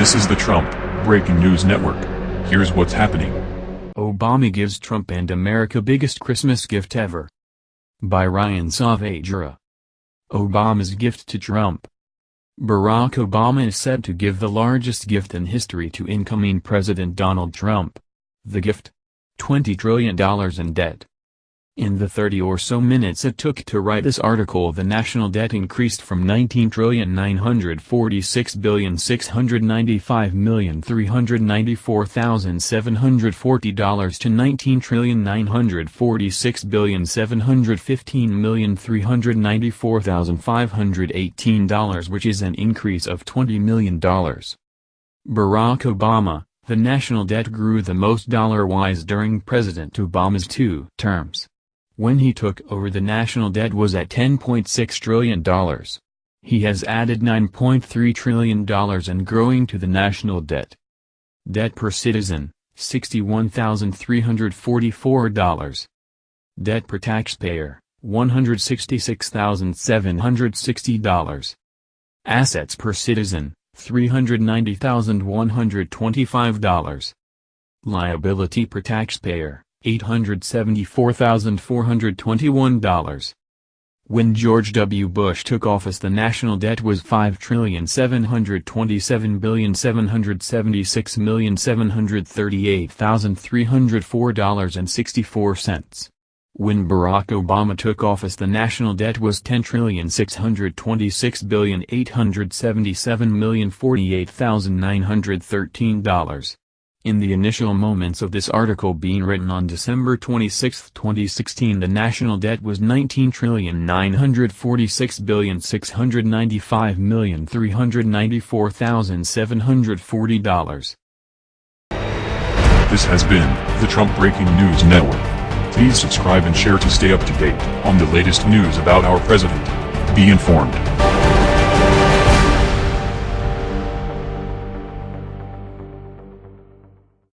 This is the Trump Breaking News Network. Here's what's happening. Obama gives Trump and America biggest Christmas gift ever. By Ryan Saavedra. Obama's gift to Trump. Barack Obama is said to give the largest gift in history to incoming President Donald Trump. The gift? $20 trillion in debt. In the 30 or so minutes it took to write this article the national debt increased from $19,946,695,394,740 to $19,946,715,394,518 which is an increase of $20 million. Barack Obama, the national debt grew the most dollar-wise during President Obama's two terms when he took over the national debt was at $10.6 trillion. He has added $9.3 trillion and growing to the national debt. Debt per citizen, $61,344. Debt per taxpayer, $166,760. Assets per citizen, $390,125. Liability per taxpayer, $874,421. When George W. Bush took office the national debt was $5,727,736,738,304.64. When Barack Obama took office the national debt was $10,626,877,048,913. In the initial moments of this article being written on December 26, 2016 the national debt was $19,946,695,394,740. This has been the Trump Breaking News Network. Please subscribe and share to stay up to date on the latest news about our president. Be informed.